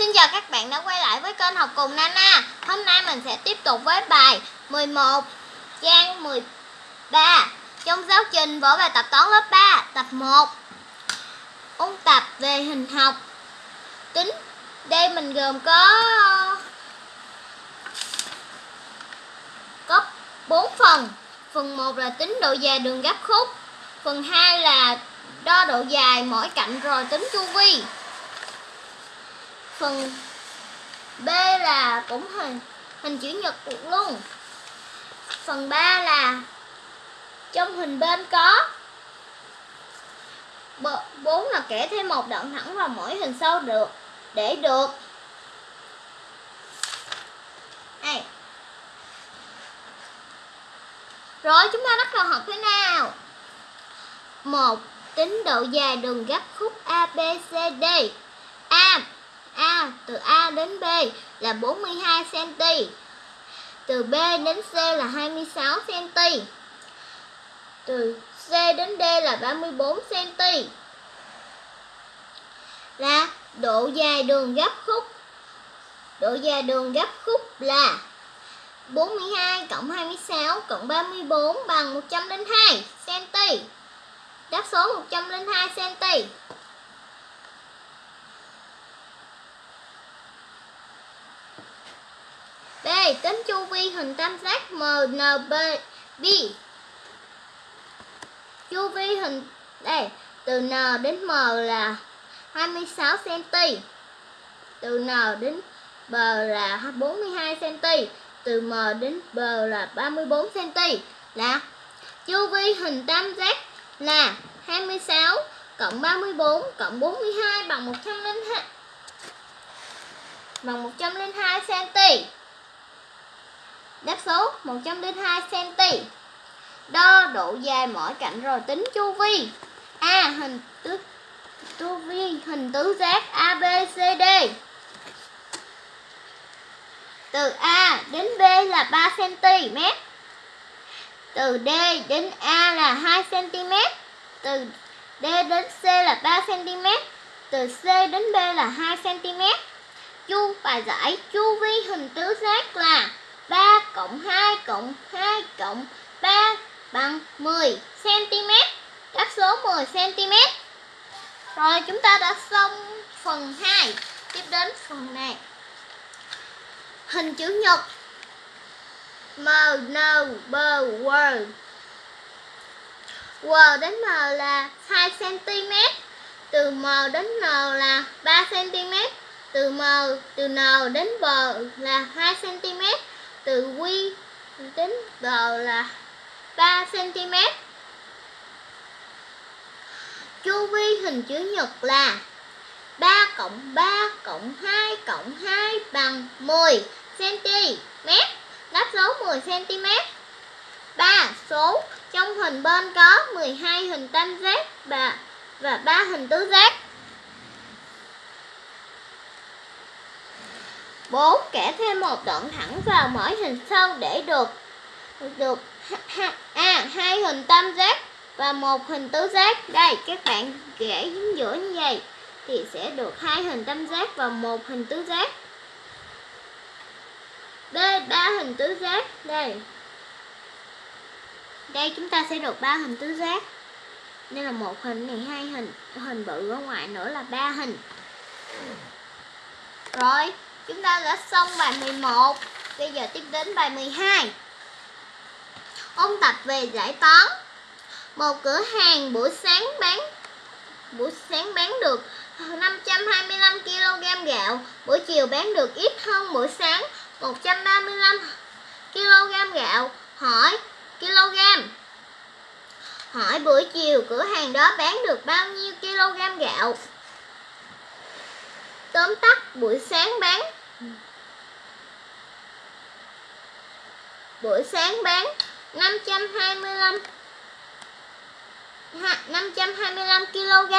Xin chào các bạn đã quay lại với kênh học cùng Nana. Hôm nay mình sẽ tiếp tục với bài 11 trang 13 Trong giáo trình vở bài tập toán lớp 3 tập 1 Ôn tập về hình học. Tính, Đây mình gồm có Có 4 phần. Phần 1 là tính độ dài đường gấp khúc. Phần 2 là đo độ dài mỗi cạnh rồi tính chu vi phần. B là cũng hình hình chữ nhật luôn. Phần 3 là trong hình bên có. Bốn là kẻ thêm một đoạn thẳng vào mỗi hình sau được, để được. Đây rồi, chúng ta bắt đầu học thế nào? Một, tính độ dài đường gấp khúc ABCD A. Từ A đến B là 42 cm. Từ B đến C là 26 cm. Từ C đến D là 34 cm. Là độ dài đường gấp khúc. Độ dài đường gấp khúc là 42 cộng 26 cộng 34 bằng 102 cm. Đáp số 102 cm. Này Tính chu vi hình tam giác MNB Chu vi hình, đây, từ N đến M là 26 cm. Từ N đến B là 42 cm. Từ M đến B là 34 cm. Là, chu vi hình tam giác là 26 cộng 34 cộng 42 bằng 102 bằng 102 cm. Đáp số 102 cm. Đo độ dài mỗi cạnh rồi tính chu vi. A hình tứ, chu vi hình tứ giác ABCD. Từ A đến B là 3 cm. Từ D đến A là 2 cm. Từ D đến C là 3 cm. Từ C đến B là 2 cm. Chu bài giải chu vi hình tứ giác là 3 cộng 2 cộng 2 cộng 3 bằng 10 cm. Đáp số 10 cm. Rồi chúng ta đã xong phần 2. Tiếp đến phần này. Hình chữ nhật. M, N, B, W. W đến M là 2 cm. Từ M đến N là 3 cm. Từ M từ N đến B là 2 cm từ quy đến G là 3 cm. Chu vi hình chữ nhật là 3 cộng 3 cộng 2 cộng 2 bằng 10 cm. Đáp số 10 cm. 3. Số trong hình bên có 12 hình tam giác và và 3 hình tứ giác. 4. Kẻ thêm một đoạn thẳng vào mỗi hình sau để được được A. À, hai hình tam giác và một hình tứ giác. Đây, các bạn kẻ chính giữa như vậy thì sẽ được hai hình tam giác và một hình tứ giác. B. ba hình tứ giác. Đây. Đây chúng ta sẽ được ba hình tứ giác. Đây là một hình này hai hình, hình bự ở ngoài nữa là ba hình. Rồi, Chúng ta đã xong bài 11 Bây giờ tiếp đến bài 12 Ôn tập về giải toán. Một cửa hàng buổi sáng bán, Buổi sáng bán được 525 kg gạo, Buổi chiều bán được ít hơn buổi sáng 135 kg gạo. Hỏi, kg? Hỏi buổi chiều cửa hàng đó bán được bao nhiêu kg gạo? Tóm tắt, buổi sáng bán Buổi sáng bán 525 525 kg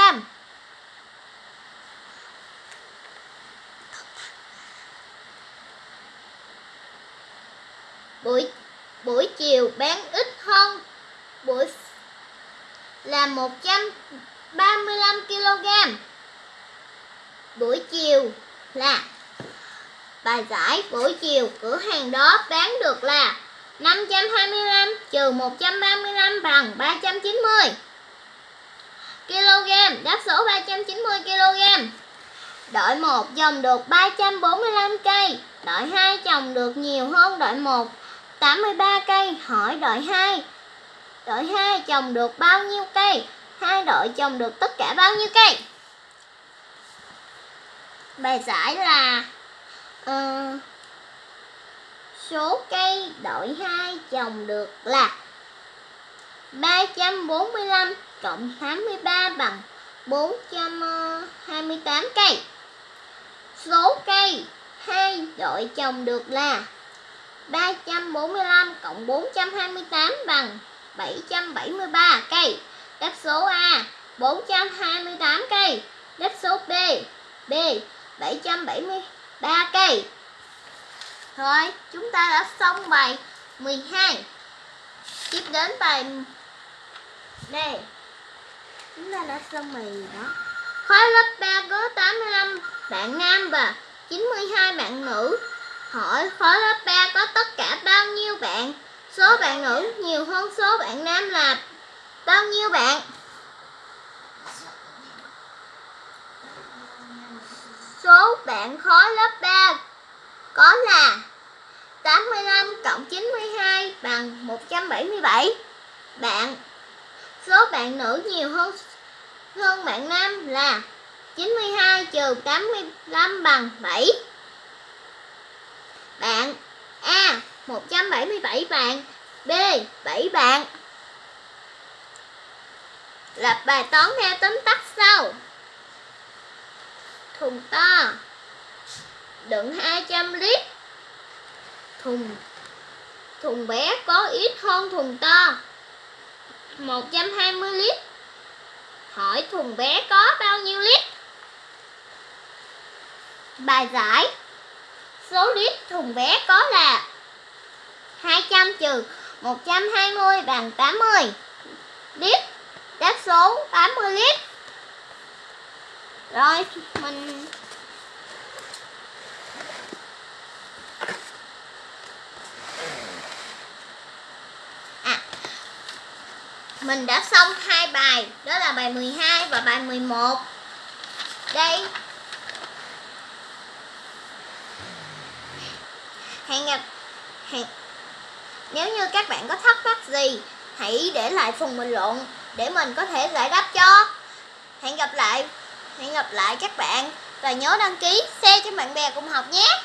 Buổi buổi chiều bán ít hơn, buổi là 135 kg. Buổi chiều là bài giải buổi chiều cửa hàng đó bán được là 525 trừ 135 bằng 390 kg, đáp số 390 kg. Đội 1 trồng được 345 cây, đội 2 trồng được nhiều hơn đội 1 83 cây, hỏi đội 2. Đội 2 trồng được bao nhiêu cây? Hai đội trồng được tất cả bao nhiêu cây? Bài giải là uh, số cây đội 2 trồng được là 345 cộng 83 bằng 428 cây. Số cây 2 đội trồng được là 345 cộng 428 bằng 773 cây. Đáp số A 428 cây. Đáp số B B 770 773 cây. rồi chúng ta đã xong bài 12. Tiếp đến bài đây. Chúng ta đã xong bài đó. Khối lớp 3 có 85 bạn nam và 92 bạn nữ. Hỏi khối lớp 3 có tất cả bao nhiêu bạn? Số bạn nữ nhiều hơn số bạn nam là bao nhiêu bạn? Số bạn khối lớp 3 có là 85 cộng 92 bằng 177. Bạn số bạn nữ nhiều hơn hơn bạn nam là 92 trừ 85 bằng 7. Bạn A 177 bạn, B 7 bạn. Lập bài toán theo tóm tắt sau. Thùng to đựng 200 lít. Thùng thùng bé có ít hơn thùng to 120 lít. Hỏi thùng bé có bao nhiêu lít? Bài giải, Số lít thùng bé có là 200 trừ 120 bằng 80 lít Đáp số 80 lít rồi, mình À. Mình đã xong hai bài, Đó là bài 12 và bài 11 Đây. Hẹn gặp hẹn nếu như các bạn có thắc mắc gì, hãy để lại phần bình luận để mình có thể giải đáp cho. Hẹn gặp lại hẹn gặp lại các bạn. Và nhớ đăng ký, share cho bạn bè cùng học nhé.